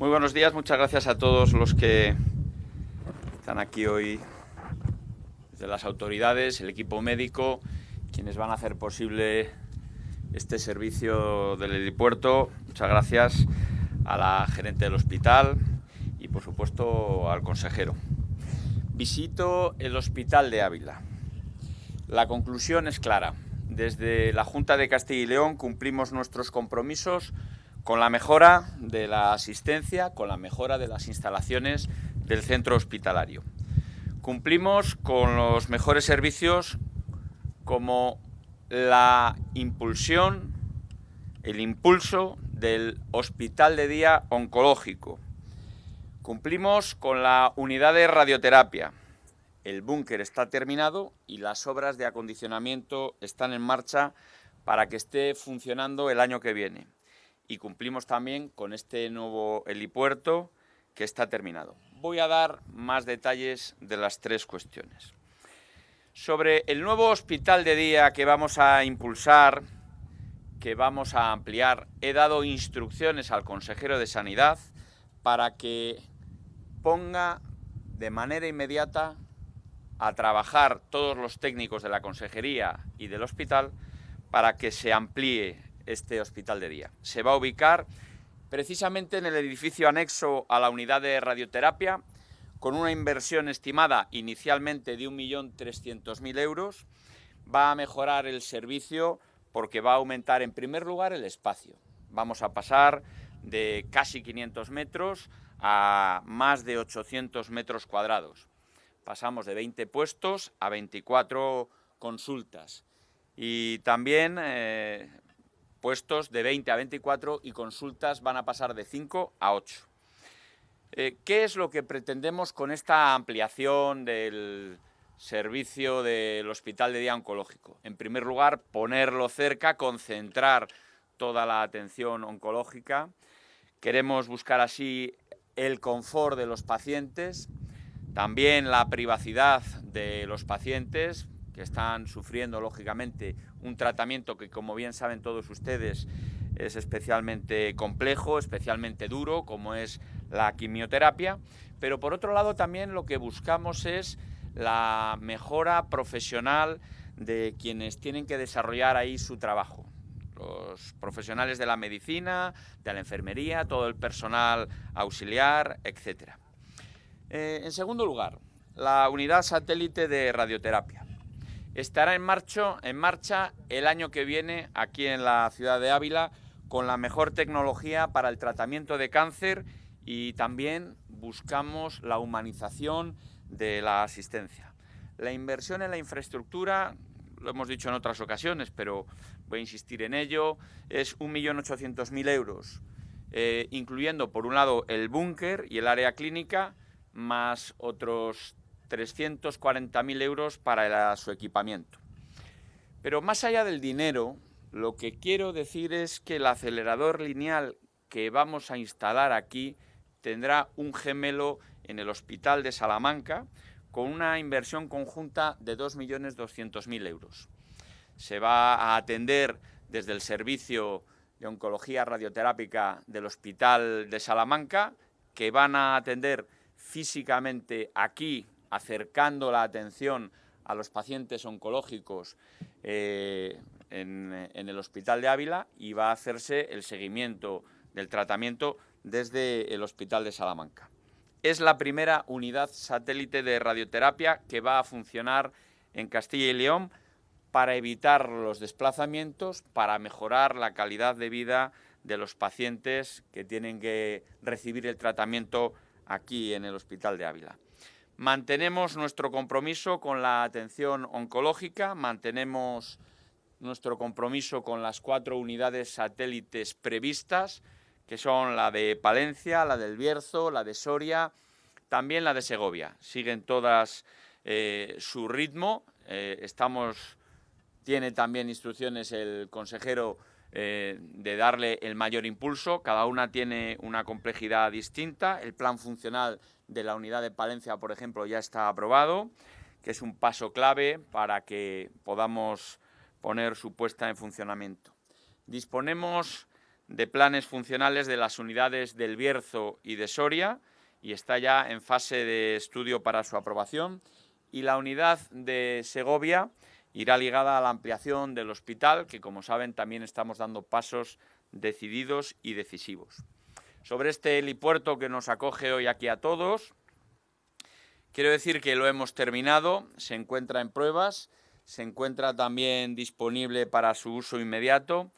Muy buenos días, muchas gracias a todos los que están aquí hoy, de las autoridades, el equipo médico, quienes van a hacer posible este servicio del helipuerto. Muchas gracias a la gerente del hospital y, por supuesto, al consejero. Visito el hospital de Ávila. La conclusión es clara. Desde la Junta de Castilla y León cumplimos nuestros compromisos con la mejora de la asistencia, con la mejora de las instalaciones del centro hospitalario. Cumplimos con los mejores servicios como la impulsión, el impulso del Hospital de Día Oncológico. Cumplimos con la unidad de radioterapia. El búnker está terminado y las obras de acondicionamiento están en marcha para que esté funcionando el año que viene y cumplimos también con este nuevo helipuerto que está terminado. Voy a dar más detalles de las tres cuestiones. Sobre el nuevo hospital de día que vamos a impulsar, que vamos a ampliar, he dado instrucciones al consejero de Sanidad para que ponga de manera inmediata a trabajar todos los técnicos de la consejería y del hospital para que se amplíe este hospital de día. Se va a ubicar precisamente en el edificio anexo a la unidad de radioterapia, con una inversión estimada inicialmente de 1.300.000 euros. Va a mejorar el servicio porque va a aumentar en primer lugar el espacio. Vamos a pasar de casi 500 metros a más de 800 metros cuadrados. Pasamos de 20 puestos a 24 consultas. Y también eh, puestos de 20 a 24 y consultas van a pasar de 5 a 8. Eh, ¿Qué es lo que pretendemos con esta ampliación del servicio del Hospital de Día Oncológico? En primer lugar, ponerlo cerca, concentrar toda la atención oncológica. Queremos buscar así el confort de los pacientes, también la privacidad de los pacientes, que están sufriendo, lógicamente, un tratamiento que, como bien saben todos ustedes, es especialmente complejo, especialmente duro, como es la quimioterapia, pero por otro lado también lo que buscamos es la mejora profesional de quienes tienen que desarrollar ahí su trabajo. Los profesionales de la medicina, de la enfermería, todo el personal auxiliar, etc. Eh, en segundo lugar, la unidad satélite de radioterapia estará en marcha, en marcha el año que viene aquí en la ciudad de Ávila con la mejor tecnología para el tratamiento de cáncer y también buscamos la humanización de la asistencia. La inversión en la infraestructura, lo hemos dicho en otras ocasiones, pero voy a insistir en ello, es 1.800.000 euros, eh, incluyendo por un lado el búnker y el área clínica, más otros 340.000 euros para su equipamiento. Pero más allá del dinero, lo que quiero decir es que el acelerador lineal que vamos a instalar aquí tendrá un gemelo en el Hospital de Salamanca con una inversión conjunta de 2.200.000 euros. Se va a atender desde el servicio de oncología radioterápica del Hospital de Salamanca, que van a atender físicamente aquí acercando la atención a los pacientes oncológicos eh, en, el Hospital de Ávila y va a hacerse el seguimiento del tratamiento desde el Hospital de Salamanca. Es la primera unidad satélite de radioterapia que va a funcionar en Castilla y León para evitar los desplazamientos, para mejorar la calidad de vida de los pacientes que tienen que recibir el tratamiento aquí en el Hospital de Ávila. Mantenemos nuestro compromiso con la atención oncológica, mantenemos nuestro compromiso con las cuatro unidades satélites previstas, que son la de Palencia, la del Bierzo, la de Soria, también la de Segovia. Siguen todas eh, su ritmo. Eh, estamos, tiene también instrucciones el consejero eh, de darle el mayor impulso. Cada una tiene una complejidad distinta. El plan funcional de la unidad de Palencia, por ejemplo, ya está aprobado, que es un paso clave para que podamos poner su puesta en funcionamiento. Disponemos de planes funcionales de las unidades del Bierzo y de Soria y está ya en fase de estudio para su aprobación. Y la unidad de Segovia irá ligada a la ampliación del hospital, que como saben también estamos dando pasos decididos y decisivos. Sobre este helipuerto que nos acoge hoy aquí a todos, quiero decir que lo hemos terminado, se encuentra en pruebas, se encuentra también disponible para su uso inmediato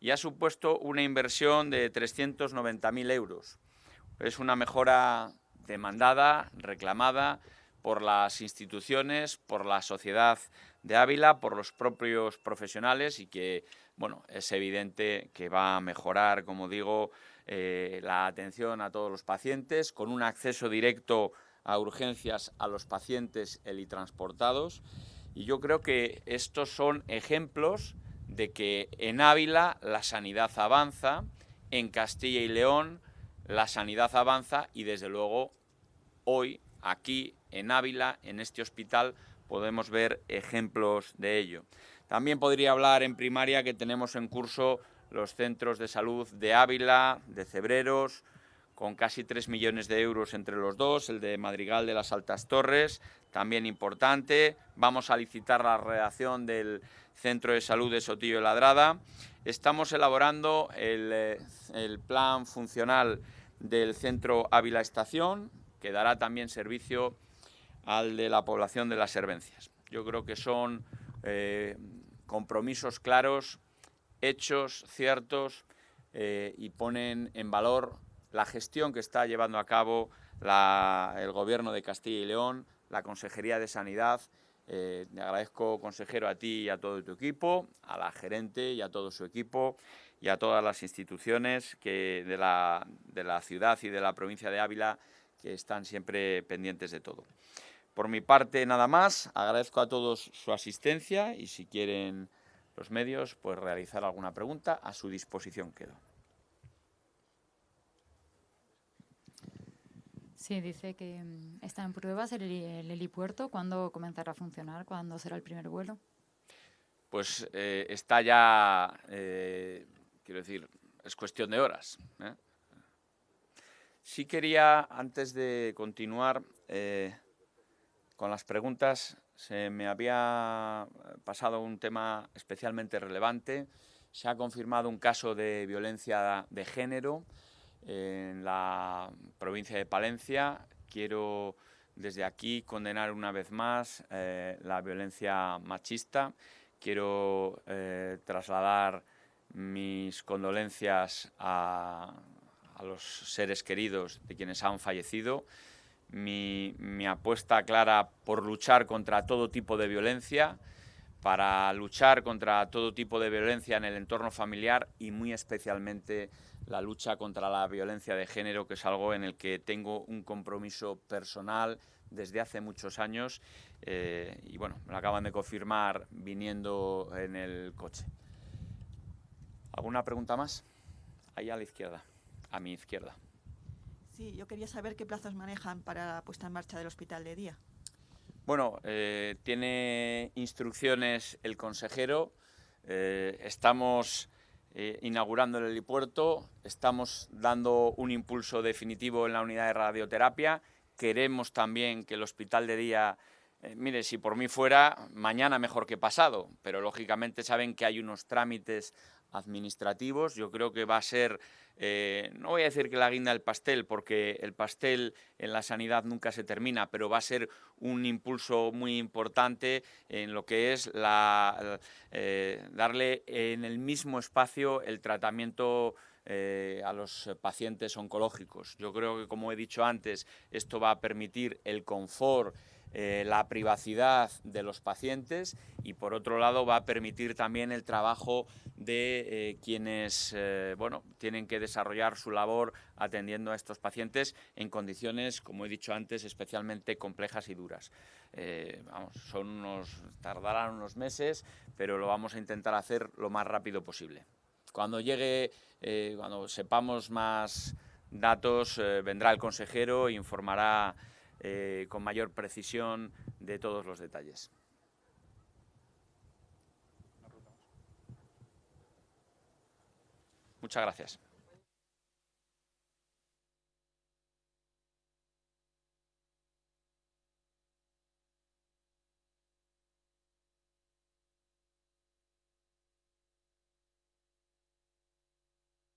y ha supuesto una inversión de 390.000 euros. Es una mejora demandada, reclamada por las instituciones, por la sociedad de Ávila, por los propios profesionales y que, bueno, es evidente que va a mejorar, como digo, eh, la atención a todos los pacientes con un acceso directo a urgencias a los pacientes helitransportados. Y yo creo que estos son ejemplos de que en Ávila la sanidad avanza, en Castilla y León la sanidad avanza y desde luego hoy aquí en Ávila, en este hospital, podemos ver ejemplos de ello. También podría hablar en primaria que tenemos en curso los centros de salud de Ávila, de Cebreros, con casi 3 millones de euros entre los dos, el de Madrigal de las Altas Torres, también importante. Vamos a licitar la redacción del Centro de Salud de Sotillo de Ladrada. Estamos elaborando el, eh, el plan funcional del Centro Ávila Estación, que dará también servicio al de la población de las Servencias. Yo creo que son eh, compromisos claros, hechos, ciertos, eh, y ponen en valor la gestión que está llevando a cabo el Gobierno de Castilla y León, la Consejería de Sanidad. Eh, le agradezco, consejero, a ti y a todo tu equipo, a la gerente y a todo su equipo y a todas las instituciones que de, la, de la ciudad y de la provincia de Ávila que están siempre pendientes de todo. Por mi parte, nada más. Agradezco a todos su asistencia y si quieren los medios, pues realizar alguna pregunta, a su disposición quedo. Sí, dice que mm, está en pruebas el, helipuerto. ¿Cuándo comenzará a funcionar? ¿Cuándo será el primer vuelo? Pues eh, está ya, eh, quiero decir, es cuestión de horas. ¿eh? Sí quería, antes de continuar con las preguntas, se me había pasado un tema especialmente relevante. Se ha confirmado un caso de violencia de género en la provincia de Palencia. Quiero desde aquí condenar una vez más eh, la violencia machista. Quiero eh, trasladar mis condolencias a, los seres queridos de quienes han fallecido. Mi, apuesta clara por luchar contra todo tipo de violencia, para luchar contra todo tipo de violencia en el entorno familiar y muy especialmente la lucha contra la violencia de género, que es algo en el que tengo un compromiso personal desde hace muchos años eh, y bueno, me lo acaban de confirmar viniendo en el coche. ¿Alguna pregunta más? Ahí a la izquierda, a mi izquierda. Sí, yo quería saber qué plazos manejan para la puesta en marcha del hospital de día. Bueno, eh, tiene instrucciones el consejero. Eh, estamos eh, inaugurando el helipuerto, estamos dando un impulso definitivo en la unidad de radioterapia, queremos también que el hospital de día, mire, si por mí fuera, mañana mejor que pasado, pero lógicamente saben que hay unos trámites administrativos. Yo creo que va a ser, eh, no voy a decir que la guinda del pastel, porque el pastel en la sanidad nunca se termina, pero va a ser un impulso muy importante en lo que es la, eh, darle en el mismo espacio el tratamiento eh, a los pacientes oncológicos. Yo creo que, como he dicho antes, esto va a permitir el confort eh, la privacidad de los pacientes y por otro lado va a permitir también el trabajo de eh, quienes eh, bueno, tienen que desarrollar su labor atendiendo a estos pacientes en condiciones, como he dicho antes, especialmente complejas y duras. vamos, son unos, tardarán unos meses, pero lo vamos a intentar hacer lo más rápido posible. Cuando llegue, cuando sepamos más datos, vendrá el consejero e informará eh, con mayor precisión de todos los detalles. Muchas gracias.